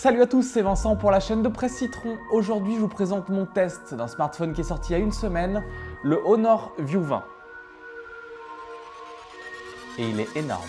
Salut à tous, c'est Vincent pour la chaîne de Presse Citron. Aujourd'hui, je vous présente mon test d'un smartphone qui est sorti il y a une semaine, le Honor View 20. Et il est énorme.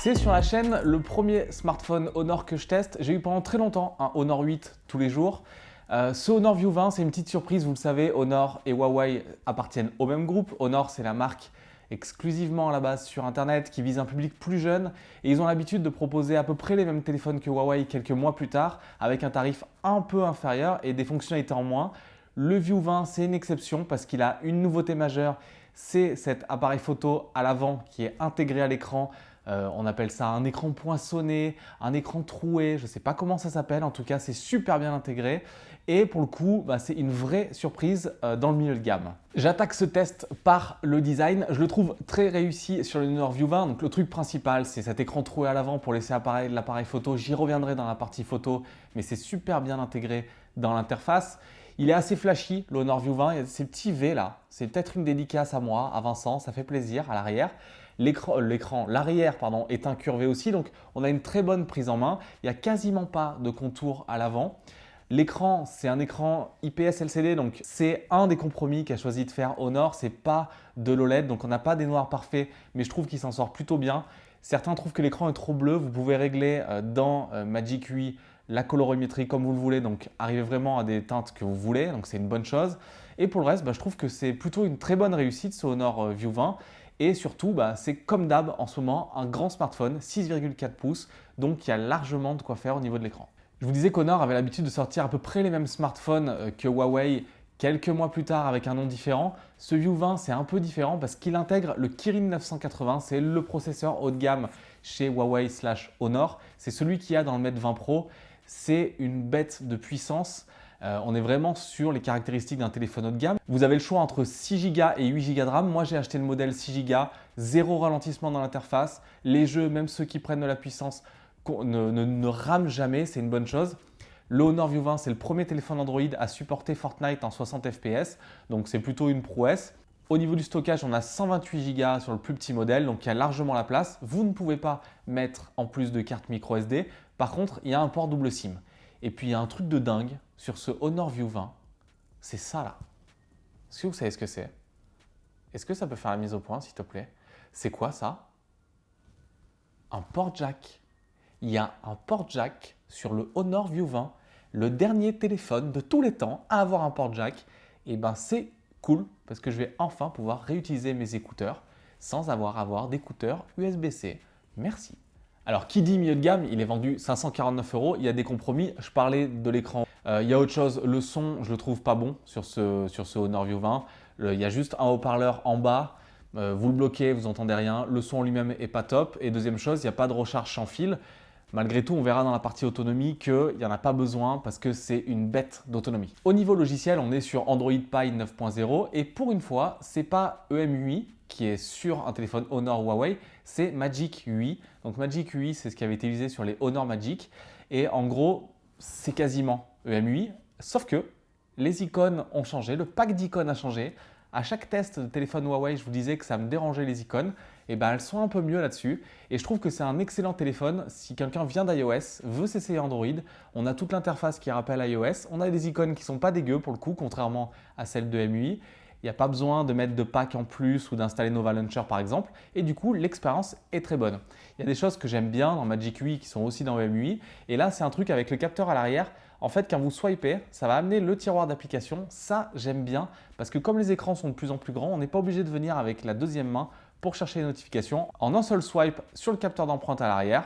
C'est sur la chaîne le premier smartphone Honor que je teste. J'ai eu pendant très longtemps un Honor 8 tous les jours. Ce Honor View 20, c'est une petite surprise, vous le savez, Honor et Huawei appartiennent au même groupe. Honor, c'est la marque exclusivement à la base sur Internet qui vise un public plus jeune et ils ont l'habitude de proposer à peu près les mêmes téléphones que Huawei quelques mois plus tard avec un tarif un peu inférieur et des fonctionnalités en moins. Le View 20, c'est une exception parce qu'il a une nouveauté majeure, c'est cet appareil photo à l'avant qui est intégré à l'écran euh, on appelle ça un écran poinçonné, un écran troué, je ne sais pas comment ça s'appelle, en tout cas c'est super bien intégré. Et pour le coup bah, c'est une vraie surprise euh, dans le milieu de gamme. J'attaque ce test par le design, je le trouve très réussi sur le Honor View 20, donc le truc principal c'est cet écran troué à l'avant pour laisser l'appareil photo, j'y reviendrai dans la partie photo mais c'est super bien intégré dans l'interface. Il est assez flashy, le Honor View 20, il y a ces petits V là, c'est peut-être une dédicace à moi, à Vincent, ça fait plaisir à l'arrière. L'écran, l'arrière pardon, est incurvé aussi, donc on a une très bonne prise en main. Il n'y a quasiment pas de contour à l'avant. L'écran, c'est un écran IPS LCD, donc c'est un des compromis qu'a choisi de faire Honor. C'est pas de l'OLED, donc on n'a pas des noirs parfaits, mais je trouve qu'il s'en sort plutôt bien. Certains trouvent que l'écran est trop bleu. Vous pouvez régler euh, dans euh, Magic UI la colorimétrie comme vous le voulez, donc arriver vraiment à des teintes que vous voulez, donc c'est une bonne chose. Et pour le reste, bah, je trouve que c'est plutôt une très bonne réussite ce Honor euh, View 20. Et surtout, bah, c'est comme d'hab en ce moment, un grand smartphone, 6,4 pouces, donc il y a largement de quoi faire au niveau de l'écran. Je vous disais qu'Honor avait l'habitude de sortir à peu près les mêmes smartphones euh, que Huawei quelques mois plus tard avec un nom différent. Ce View 20, c'est un peu différent parce qu'il intègre le Kirin 980, c'est le processeur haut de gamme chez Huawei slash Honor. C'est celui qu'il y a dans le Mate 20 Pro. C'est une bête de puissance. Euh, on est vraiment sur les caractéristiques d'un téléphone haut de gamme. Vous avez le choix entre 6 Go et 8 Go de RAM. Moi, j'ai acheté le modèle 6 Go, zéro ralentissement dans l'interface. Les jeux, même ceux qui prennent de la puissance, ne, rament jamais, c'est une bonne chose. Le Honor View 20, c'est le premier téléphone Android à supporter Fortnite en 60 fps, donc c'est plutôt une prouesse. Au niveau du stockage, on a 128 Go sur le plus petit modèle, donc il y a largement la place. Vous ne pouvez pas mettre en plus de carte micro SD. Par contre, il y a un port double SIM. Et puis, il y a un truc de dingue sur ce Honor View 20. C'est ça là. Est-ce que vous savez ce que c'est? Est-ce que ça peut faire la mise au point, s'il te plaît? C'est quoi ça? Un port jack. Il y a un port jack sur le Honor View 20, le dernier téléphone de tous les temps à avoir un port jack. Et eh ben c'est cool parce que je vais enfin pouvoir réutiliser mes écouteurs sans avoir à avoir d'écouteurs USB-C. Merci. Alors, qui dit milieu de gamme, il est vendu 549 euros. Il y a des compromis. Je parlais de l'écran. Euh, il y a autre chose. Le son, je le trouve pas bon sur ce, sur Honor View 20. il y a juste un haut-parleur en bas. Euh, vous le bloquez, vous n'entendez rien. Le son lui-même est pas top. Et deuxième chose, il n'y a pas de recharge sans fil. Malgré tout, on verra dans la partie autonomie qu'il n'y en a pas besoin parce que c'est une bête d'autonomie. Au niveau logiciel, on est sur Android Pie 9.0 et pour une fois, ce n'est pas EMUI qui est sur un téléphone Honor Huawei, c'est Magic UI. Donc Magic UI, c'est ce qui avait été utilisé sur les Honor Magic et en gros, c'est quasiment EMUI, sauf que les icônes ont changé, le pack d'icônes a changé. À chaque test de téléphone Huawei, je vous disais que ça me dérangeait les icônes et eh ben elles sont un peu mieux là-dessus. Et je trouve que c'est un excellent téléphone si quelqu'un vient d'iOS, veut s'essayer Android. On a toute l'interface qui rappelle iOS. On a des icônes qui sont pas dégueu pour le coup, contrairement à celles de MUI. Il n'y a pas besoin de mettre de pack en plus ou d'installer Nova Launcher par exemple. Et du coup, l'expérience est très bonne. Il y a des choses que j'aime bien dans Magic UI qui sont aussi dans MUI. Et là, c'est un truc avec le capteur à l'arrière. En fait, quand vous swipez, ça va amener le tiroir d'application. Ça, j'aime bien parce que comme les écrans sont de plus en plus grands, on n'est pas obligé de venir avec la deuxième main pour chercher les notifications. En un seul swipe sur le capteur d'empreinte à l'arrière,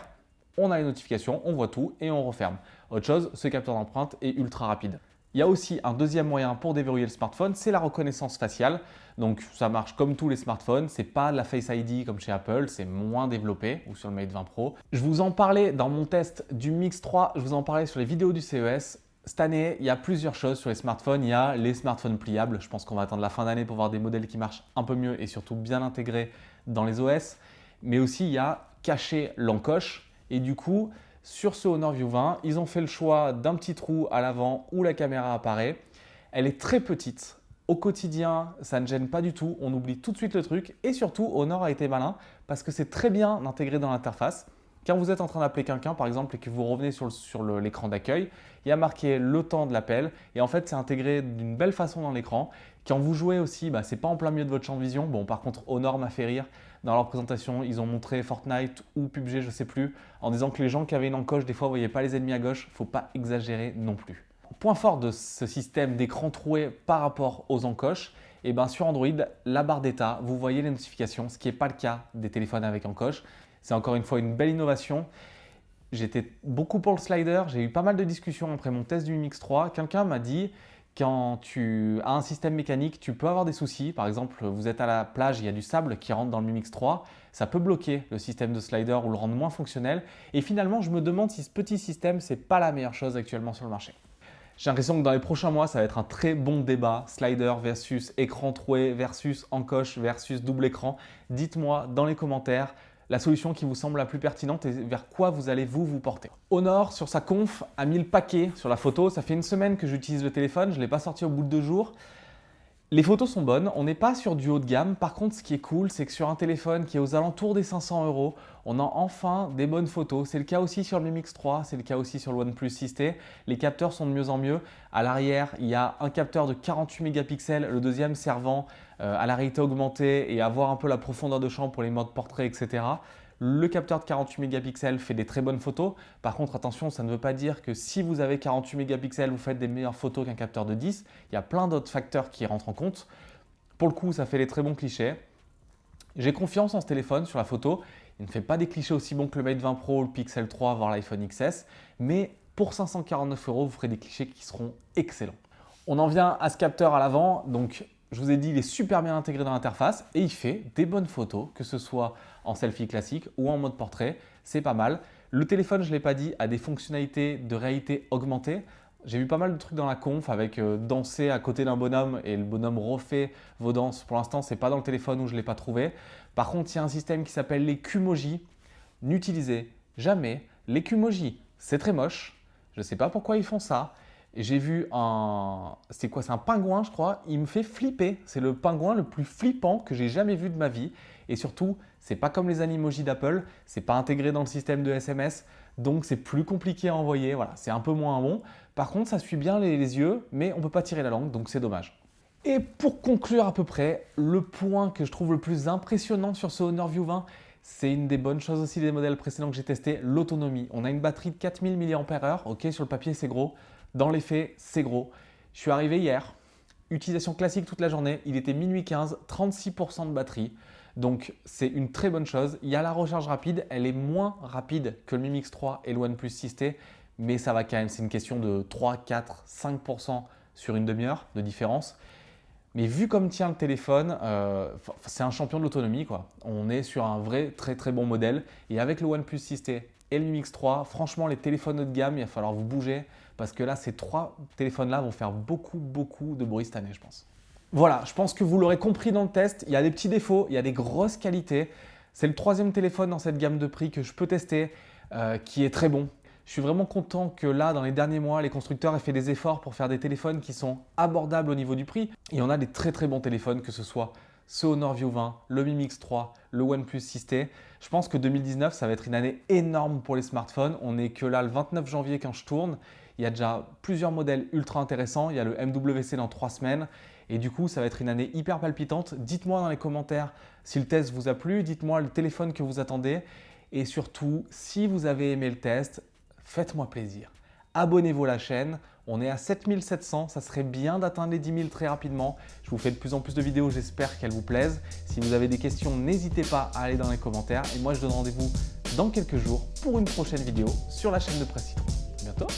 on a les notifications, on voit tout et on referme. Autre chose, ce capteur d'empreinte est ultra rapide. Il y a aussi un deuxième moyen pour déverrouiller le smartphone, c'est la reconnaissance faciale. Donc ça marche comme tous les smartphones, c'est pas la Face ID comme chez Apple, c'est moins développé ou sur le Mate 20 Pro. Je vous en parlais dans mon test du Mix 3, je vous en parlais sur les vidéos du CES. Cette année, il y a plusieurs choses sur les smartphones. Il y a les smartphones pliables. Je pense qu'on va attendre la fin d'année pour voir des modèles qui marchent un peu mieux et surtout bien intégrés dans les OS. Mais aussi, il y a caché l'encoche. Et du coup, sur ce Honor View 20, ils ont fait le choix d'un petit trou à l'avant où la caméra apparaît. Elle est très petite. Au quotidien, ça ne gêne pas du tout. On oublie tout de suite le truc. Et surtout, Honor a été malin parce que c'est très bien intégré dans l'interface. Quand vous êtes en train d'appeler quelqu'un, par exemple, et que vous revenez sur, l'écran d'accueil, il y a marqué le temps de l'appel. Et en fait, c'est intégré d'une belle façon dans l'écran. Quand vous jouez aussi, bah, ce n'est pas en plein milieu de votre champ de vision. Bon, par contre, Honor m'a fait rire. Dans leur présentation, ils ont montré Fortnite ou PUBG, je ne sais plus, en disant que les gens qui avaient une encoche, des fois, ne voyaient pas les ennemis à gauche. Il faut pas exagérer non plus. Point fort de ce système d'écran troué par rapport aux encoches, et eh bien sur Android, la barre d'état, vous voyez les notifications, ce qui n'est pas le cas des téléphones avec encoche. C'est encore une fois une belle innovation. J'étais beaucoup pour le slider, j'ai eu pas mal de discussions après mon test du Mi Mix 3. Quelqu'un m'a dit quand tu as un système mécanique, tu peux avoir des soucis. Par exemple, vous êtes à la plage, il y a du sable qui rentre dans le Mi Mix 3. Ça peut bloquer le système de slider ou le rendre moins fonctionnel. Et finalement, je me demande si ce petit système, ce n'est pas la meilleure chose actuellement sur le marché. J'ai l'impression que dans les prochains mois, ça va être un très bon débat. Slider versus écran troué versus encoche versus double écran. Dites-moi dans les commentaires la solution qui vous semble la plus pertinente et vers quoi vous allez vous vous porter. Honor, sur sa conf, a mis le paquet sur la photo. Ça fait une semaine que j'utilise le téléphone, je ne l'ai pas sorti au bout de deux jours. Les photos sont bonnes, on n'est pas sur du haut de gamme. Par contre, ce qui est cool, c'est que sur un téléphone qui est aux alentours des 500 euros, on a enfin des bonnes photos. C'est le cas aussi sur le Mi Mix 3, c'est le cas aussi sur le OnePlus 6T. Les capteurs sont de mieux en mieux. À l'arrière, il y a un capteur de 48 mégapixels, le deuxième servant euh, à la réalité augmentée et à voir un peu la profondeur de champ pour les modes portrait, etc. Le capteur de 48 mégapixels fait des très bonnes photos. Par contre, attention, ça ne veut pas dire que si vous avez 48 mégapixels, vous faites des meilleures photos qu'un capteur de 10. Il y a plein d'autres facteurs qui rentrent en compte. Pour le coup, ça fait des très bons clichés. J'ai confiance en ce téléphone sur la photo. Il ne fait pas des clichés aussi bons que le Mate 20 Pro, le Pixel 3, voire l'iPhone XS. Mais pour 549 euros, vous ferez des clichés qui seront excellents. On en vient à ce capteur à l'avant. Donc, je vous ai dit, il est super bien intégré dans l'interface et il fait des bonnes photos, que ce soit en selfie classique ou en mode portrait. C'est pas mal. Le téléphone, je ne l'ai pas dit, a des fonctionnalités de réalité augmentée. J'ai vu pas mal de trucs dans la conf avec euh, danser à côté d'un bonhomme et le bonhomme refait vos danses. Pour l'instant, ce n'est pas dans le téléphone où je ne l'ai pas trouvé. Par contre, il y a un système qui s'appelle les Qmoji. N'utilisez jamais les. C'est très moche. Je ne sais pas pourquoi ils font ça j'ai vu un... C'est quoi C'est un pingouin, je crois. Il me fait flipper. C'est le pingouin le plus flippant que j'ai jamais vu de ma vie. Et surtout, c'est pas comme les animojis d'Apple. C'est pas intégré dans le système de SMS. Donc, c'est plus compliqué à envoyer. Voilà, c'est un peu moins bon. Par contre, ça suit bien les, yeux, mais on peut pas tirer la langue, donc c'est dommage. Et pour conclure à peu près, le point que je trouve le plus impressionnant sur ce Honor View 20, c'est une des bonnes choses aussi des modèles précédents que j'ai testés, l'autonomie. On a une batterie de 4000 mAh, ok, sur le papier c'est gros, dans les faits, c'est gros. Je suis arrivé hier, utilisation classique toute la journée, il était minuit 15, 36% de batterie. Donc c'est une très bonne chose. Il y a la recharge rapide, elle est moins rapide que le Mi Mix 3 et le OnePlus 6T, mais ça va quand même, c'est une question de 3, 4, 5% sur une demi-heure de différence. Mais vu comme tient le téléphone, euh, c'est un champion de l'autonomie. On est sur un vrai très très bon modèle. Et avec le OnePlus 6T et le Mi Mix 3, franchement les téléphones haut de gamme, il va falloir vous bouger parce que là, ces trois téléphones-là vont faire beaucoup, beaucoup de bruit cette année, je pense. Voilà, je pense que vous l'aurez compris dans le test, il y a des petits défauts, il y a des grosses qualités. C'est le troisième téléphone dans cette gamme de prix que je peux tester, euh, qui est très bon. Je suis vraiment content que là, dans les derniers mois, les constructeurs aient fait des efforts pour faire des téléphones qui sont abordables au niveau du prix. Et on a des très très bons téléphones, que ce soit ce Honor View 20, le Mi Mix 3, le OnePlus 6T. Je pense que 2019, ça va être une année énorme pour les smartphones. On n'est que là le 29 janvier quand je tourne il y a déjà plusieurs modèles ultra intéressants. Il y a le MWC dans trois semaines. Et du coup, ça va être une année hyper palpitante. Dites-moi dans les commentaires si le test vous a plu. Dites-moi le téléphone que vous attendez. Et surtout, si vous avez aimé le test, faites-moi plaisir. Abonnez-vous à la chaîne. On est à 7700, ça serait bien d'atteindre les 10 000 très rapidement. Je vous fais de plus en plus de vidéos, j'espère qu'elles vous plaisent. Si vous avez des questions, n'hésitez pas à aller dans les commentaires. Et moi, je donne rendez-vous dans quelques jours pour une prochaine vidéo sur la chaîne de Presse Citron. À bientôt